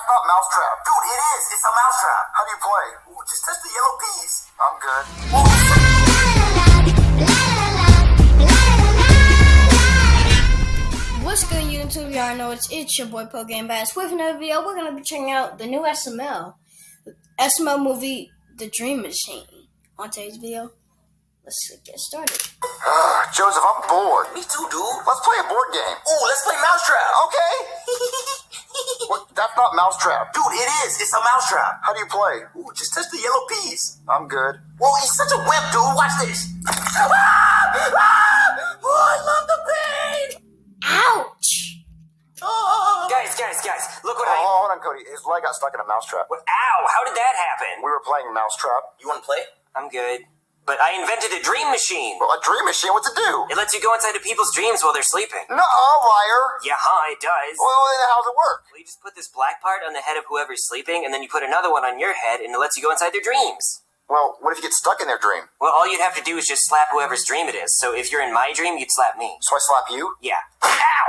that's not Mousetrap. Dude, it is. It's a mousetrap. How do you play? Ooh, just touch the yellow peas. I'm good. What's good, YouTube? Y'all know it's it's your boy Poe Game Bass. With another video, we're gonna be checking out the new SML, SML movie, The Dream Machine. On today's video, let's get started. Joseph, I'm bored. Me too, dude. Let's play a board game. Ooh, let's play mousetrap. Okay. What, that's not Mousetrap. Dude, it is. It's a mousetrap. How do you play? Ooh, just touch the yellow peas. I'm good. Whoa, he's such a wimp, dude. Watch this. Ah! Ah! Oh, I love the pain. Ouch! Oh. Guys, guys, guys, look what Oh, I. hold on, Cody. His leg got stuck in a mousetrap. Ow, how did that happen? We were playing Mousetrap. You want to play? I'm good. But I invented a dream machine. Well, a dream machine, what's it do? It lets you go inside of people's dreams while they're sleeping. No, liar. Yeah, huh, it does. Well, then how does it work? Well, you just put this black part on the head of whoever's sleeping, and then you put another one on your head, and it lets you go inside their dreams. Well, what if you get stuck in their dream? Well, all you'd have to do is just slap whoever's dream it is. So if you're in my dream, you'd slap me. So I slap you? Yeah. Ah!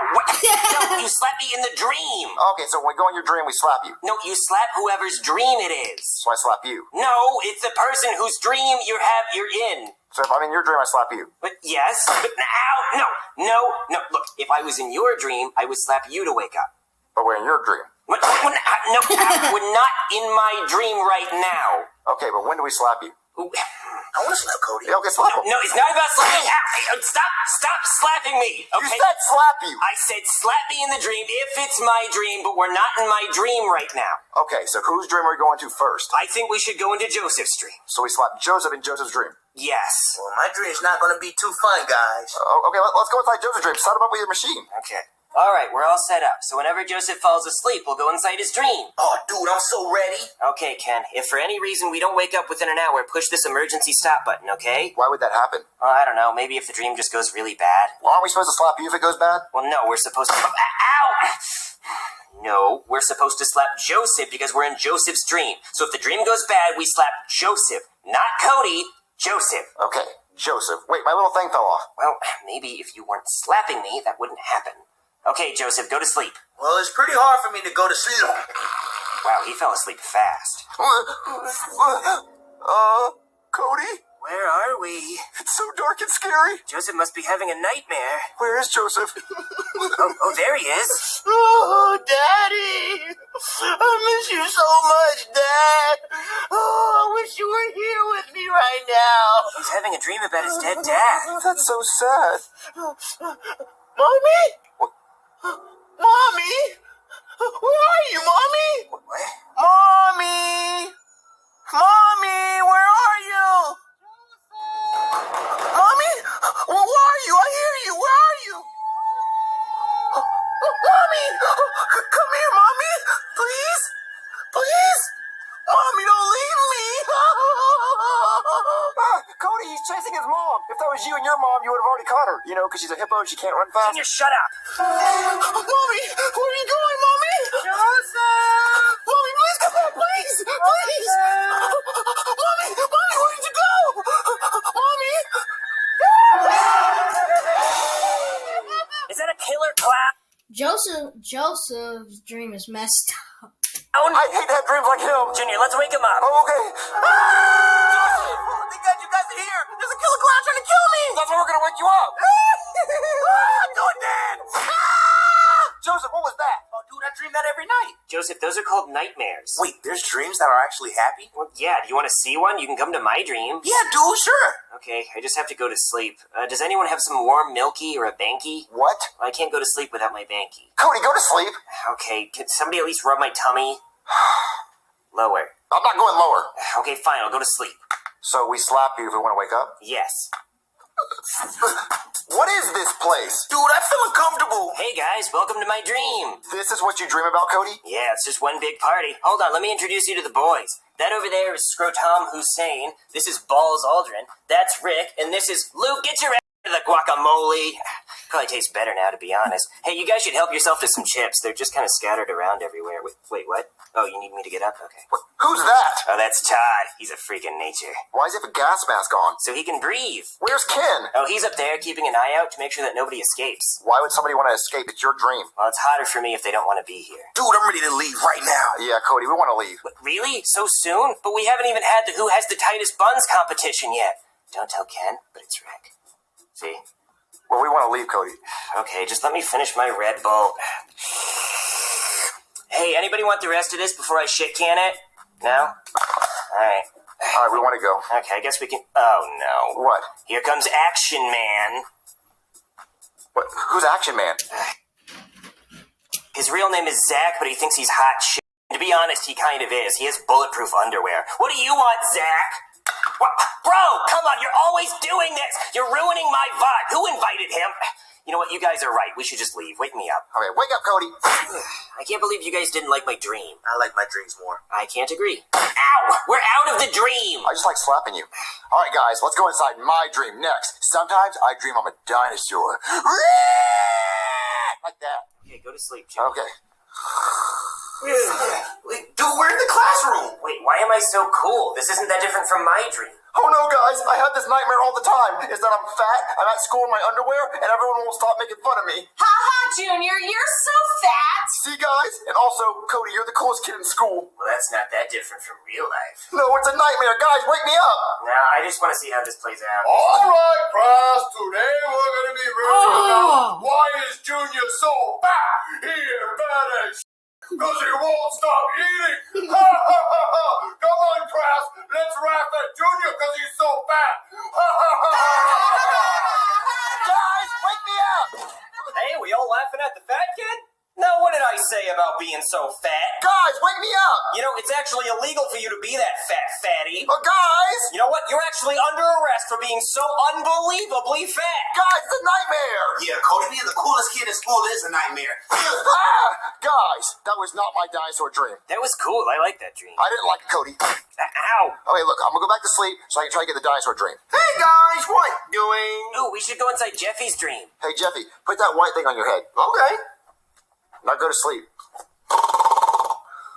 No, you slap me in the dream. Okay, so when we go in your dream, we slap you. No, you slap whoever's dream it is. So I slap you. No, it's the person whose dream you have you're in. So if I'm in your dream, I slap you. But yes, but now, no, no, no. Look, if I was in your dream, I would slap you to wake up. But we're in your dream. But, when, no, we're not in my dream right now. Okay, but when do we slap you? Ooh. I want to slap Cody. Yeah, okay, slap him. No, it's not about slapping. Ow, um, stop, stop slapping me. You Okay. said slap you. I said slap me in the dream if it's my dream, but we're not in my dream right now. Okay, so whose dream are we going to first? I think we should go into Joseph's dream. So we slap Joseph in Joseph's dream. Yes. Well, my dream's not going to be too fun, guys. Oh, okay, let, us go inside Joseph's dream. Set him up with your machine. Okay. All right, we're all set up. So whenever Joseph falls asleep, we'll go inside his dream. Oh, dude, I'm so ready. Okay, Ken. If for any reason we don't wake up within an hour, push this emergency stop button, okay? Why would that happen? Well, I don't know. Maybe if the dream just goes really bad. Well, aren't we supposed to slap you if it goes bad? Well, no, we're supposed to. Ow! No, we're supposed to slap Joseph because we're in Joseph's dream. So if the dream goes bad, we slap Joseph, not Cody. Joseph. Okay, Joseph. Wait, my little thing fell off. Well, maybe if you weren't slapping me, that wouldn't happen. Okay, Joseph, go to sleep. Well, it's pretty hard for me to go to sleep. Wow, he fell asleep fast. Uh, Cody? Where are we? It's so dark and scary. Joseph must be having a nightmare. Where is Joseph? Oh, oh there he is. Oh, Daddy! I miss you so much, Dad! Oh, I wish you were here with me right now! He's having a dream about his dead dad. That's so sad. Mommy? Mommy? Where are you, Mommy? Mommy! Mommy, where are you? Mommy? Where are you? I hear you. Where are you? Mommy! Come here, Mommy! Please? Please? Mommy, don't leave me! Ah, Cody, he's chasing his mom. If that was you and your mom, you would have already caught her. You know, because she's a hippo and she can't run fast. Junior, shut up. Mommy, where are you going, Mommy? Joseph! Mommy, please come back, please! Please! Mommy, Mommy, where did you go? Mommy! Is that a killer clown? Joseph Joseph's dream is messed up. Oh, I hate to have dreams like him. Junior, let's wake him up. Oh, okay. Ah! Oh, thank God you guys are here! There's a killer clown trying to kill me! That's why we're gonna wake you up. ah, do it then! Ah! Joseph, what was that? Oh, dude, I dream that every night. Joseph, those are called nightmares. Wait, there's dreams that are actually happy? Well, yeah, do you want to see one? You can come to my dream. Yeah, dude, sure. Okay, I just have to go to sleep. Uh, does anyone have some warm milky or a banky? What? I can't go to sleep without my banky. Cody, go to sleep. Okay, can somebody at least rub my tummy? Lower. I'm not going lower. Okay, fine, I'll go to sleep. So we slap you if we want to wake up? Yes. What is this place? Dude, I feel uncomfortable. Hey guys, welcome to my dream. This is what you dream about, Cody? Yeah, it's just one big party. Hold on, let me introduce you to the boys. That over there is Scrotum Hussein. This is Balls Aldrin. That's Rick, and this is Luke. Get your ass to the guacamole. Probably tastes better now, to be honest. Hey, you guys should help yourself to some chips. They're just kind of scattered around everywhere. with. Wait, what? Oh, you need me to get up? Okay. Who's that? Oh, that's Todd. He's a freak of nature. Why does he have a gas mask on? So he can breathe. Where's Ken? Oh, he's up there keeping an eye out to make sure that nobody escapes. Why would somebody want to escape? It's your dream. Well, it's harder for me if they don't want to be here. Dude, I'm ready to leave right now. Yeah, Cody, we want to leave. What, really? So soon? But we haven't even had the Who Has the Tightest Buns competition yet. Don't tell Ken, but it's Rick. See? Well, we want to leave, Cody. Okay, just let me finish my Red Bull. Hey, anybody want the rest of this before I shit can it? No? Alright. All right, we want to go. Okay, I guess we can. Oh no. What? Here comes Action Man. What? Who's Action Man? His real name is Zach, but he thinks he's hot shit. To be honest, he kind of is. He has bulletproof underwear. What do you want, Zach? Bro, come on, you're always doing this. You're ruining my vibe. Who invited him? You know what? You guys are right. We should just leave. Wake me up. All right, wake up, Cody. I can't believe you guys didn't like my dream. I like my dreams more. I can't agree. Ow! We're out of the dream! I just like slapping you. All right, guys, let's go inside my dream next. Sometimes I dream I'm a dinosaur. Like that. Okay, go to sleep, Jim. Okay. Wait, dude, we're in the classroom. Wait, why am I so cool? This isn't that different from my dream. Oh no, guys, I have this nightmare all the time. Is that I'm fat, I'm at school in my underwear, and everyone will stop making fun of me. Haha, Junior, you're so fat. See, guys? And also, Cody, you're the coolest kid in school. Well, that's not that different from real life. No, it's a nightmare. Guys, wake me up. Now, I just want to see how this plays out. All right, class. Today we're gonna be reading oh. about why is Junior so fat? He is fat as because he won't stop eating. Ha ha ha ha! Come on, class. Let's laugh at Junior because he's so fat. Ha ha ha ha! Guys, wake me up. Hey, we all laughing at the fat kid? No, what did I say about being so fat? Guys, wake me up. You know, it's actually illegal for you to be that fat fatty. But guys, You know what? You're actually under arrest for being so unbelievably fat. Nightmare. Ah, guys, that was not my dinosaur dream. That was cool. I like that dream. I didn't like it, Cody. Ow. Okay, look, I'm gonna go back to sleep so I can try to get the dinosaur dream. Hey guys, what doing? Ooh, we should go inside Jeffy's dream. Hey, Jeffy, put that white thing on your head. Okay. Now go to sleep.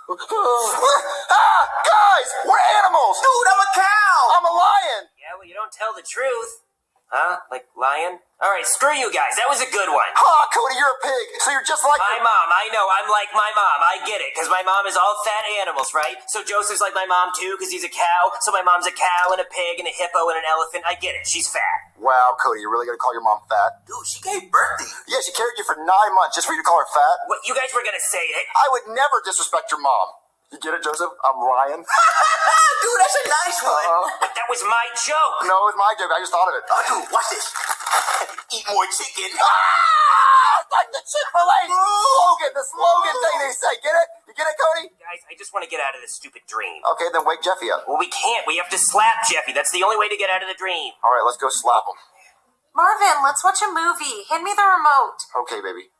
ah, guys, we're animals. Dude, I'm a cow. I'm a lion. Yeah, well, you don't tell the truth. Huh? Like lion? All right, screw you guys. That was a good one. Ha, Cody, you're a pig. So you're just like My mom, I know, I'm like my mom. I get it, because my mom is all fat animals, right? So Joseph's like my mom too, because he's a cow. So my mom's a cow and a pig and a hippo and an elephant. I get it. She's fat. Wow, Cody, you're really gonna call your mom fat? Dude, she gave birth to you. Yeah, she carried you for nine months just for you to call her fat. What, you guys were gonna say it? I would never disrespect your mom. You get it, Joseph? I'm lying. Dude, that's a nice one. Uh, But that was my joke. no, it was my joke. I just thought of it. Oh, dude, watch this. Eat more chicken. Ah, it's like the Chick-fil-A slogan, the slogan thing they say. Get it? You get it, Cody? Guys, I just want to get out of this stupid dream. Okay, then wake Jeffy up. Well, we can't. We have to slap Jeffy. That's the only way to get out of the dream. All right, let's go slap him. Marvin, let's watch a movie. Hand me the remote. Okay, baby.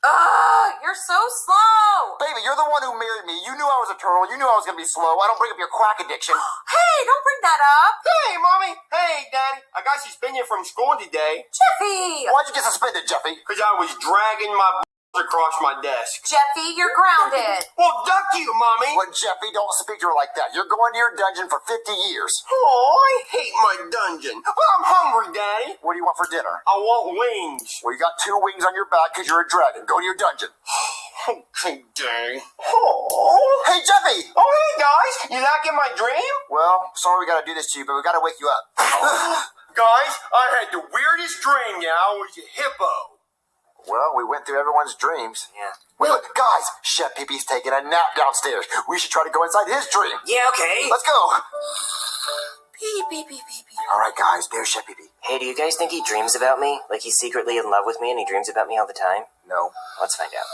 Ugh, you're so slow. Baby, you're the one who married me. You knew I was a turtle. You knew I was gonna be slow. I don't bring up your crack addiction. Hey, don't bring that up. Hey, mommy. Hey, daddy. I got suspended from school today Jeffy. Why'd you get suspended, Jeffy? because I was dragging my across my desk. Jeffy, you're grounded. Well, duck you, mommy. Well, Jeffy, don't speak to her like that. You're going to your dungeon for 50 years. Oh, I hate my dungeon. Well, I'm hungry, daddy. What do you want for dinner? I want wings. Well, you got two wings on your back because you're a dragon. Go to your dungeon. Okay, daddy. Oh. Hey, Jeffy! Oh, hey, guys. You liking my dream? Well, sorry we gotta do this to you, but we gotta wake you up. Guys, I had the weirdest dream, yeah. I was a hippo. Well, we went through everyone's dreams. Yeah. Wait, wait, guys, Chef Pee Pee's taking a nap downstairs. We should try to go inside his dream. Yeah, okay. Let's go. Pee, pee, pee, pee, pee. All right, guys, there's Chef Pee Pee. Hey, do you guys think he dreams about me? Like he's secretly in love with me and he dreams about me all the time? No. Let's find out.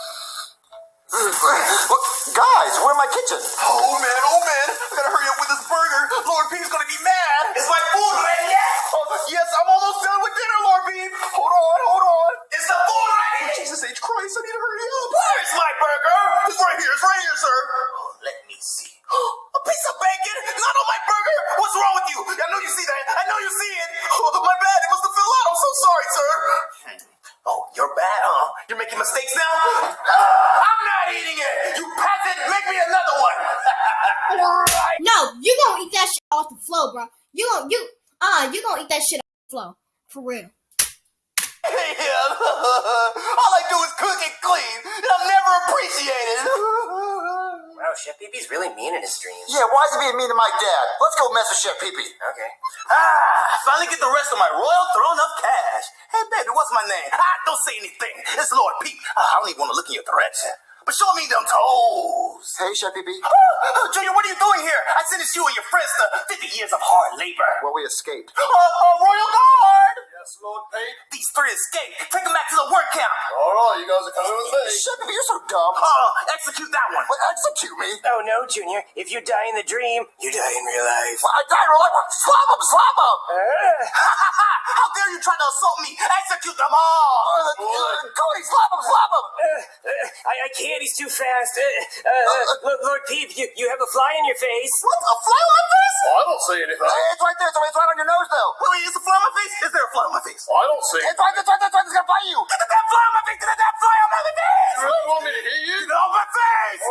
Look, guys, we're in my kitchen. Oh, man, oh, man. I gotta hurry up with this burger. Lord Peep's gonna be mad. Is my food ready yet? Oh, yes, I'm almost done with dinner, Lord Peep. Hold on, hold on. It's the food Jesus H. Christ, I need to hurry up. Where is my burger? It's right here. It's right here, sir. Oh, let me see. a piece of bacon not on my burger. What's wrong with you? I know you see that. I know you see it. Oh, my bad. It must have fell out. I'm so sorry, sir. Oh, you're bad, huh? You're making mistakes now? I'm not eating it. You peasant, make me another one. right. No, you gonna eat that shit off the floor, bro. You gonna you uh you gonna eat that shit off the floor for real yeah, all I do is cook and clean, and I'm never appreciated. wow, Chef Peepee's really mean in his dreams. Yeah, why is he being mean to my dad? Let's go mess with Chef Peepee. Okay. Ah, finally get the rest of my royal throne of cash. Hey, baby, what's my name? Ah, don't say anything. It's Lord Peep. Ah, I don't even want to look in your threats. But show me them toes. Hey, Chef Peepee. Oh, Junior, what are you doing here? I sentenced you and your friends to 50 years of hard labor. Well, we escaped. Uh, uh, royal Guard! Yes, Lord Peep. These three escaped. Take them back to the work camp. All right, you guys are coming with me. Chef Pee Pee, you're so dumb. Uh, execute that one. What, execute me? Oh no, Junior. If you die in the dream, you die in real life. Well, I died. We're like, slap him, slap him. How dare you try to assault me? Execute them all! Uh, uh, Cody, slap him, slap him. Uh, uh, I, I can't. He's too fast. Uh, uh, uh, Lord- Lord Peep, you, you have a fly in your face. What? A fly on my face? Oh, I don't see anything. It's right there. It's right, it's right on your nose, though. Wait, wait, is a fly on my face? Is there a fly on my face? I don't see. It's right. It's right. It's right. It's gonna bite you. Get the damn fly on my face! Get the damn fly on my face! You really want me to hit you? Get off my face!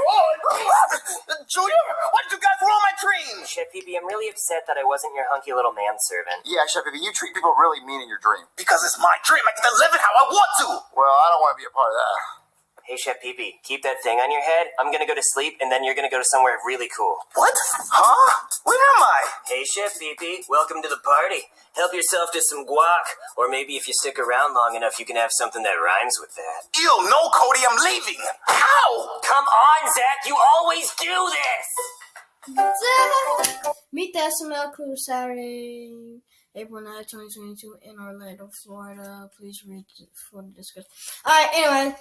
Junior, why did you guys ruin my dream? Chef Pee-Pee, I'm really upset that I wasn't your hunky little manservant. Yeah, Chef Pee Pee, you treat people really mean in your dream. Because it's my dream. I get to live it how I want to. Well, I don't want to be a part of that. Hey, Chef Pee-Pee, keep that thing on your head. I'm gonna go to sleep, and then you're gonna go to somewhere really cool. What? Huh? Where am I? Hey, Chef Pee-Pee, welcome to the party. Help yourself to some guac, or maybe if you stick around long enough, you can have something that rhymes with that. Ew, no, Cody, I'm leaving. How? Come on, Zach, you always do this! Meet the SML crew Saturday, April 9, 2022 in Orlando, Florida. Please read for the discussion. Alright, anyway,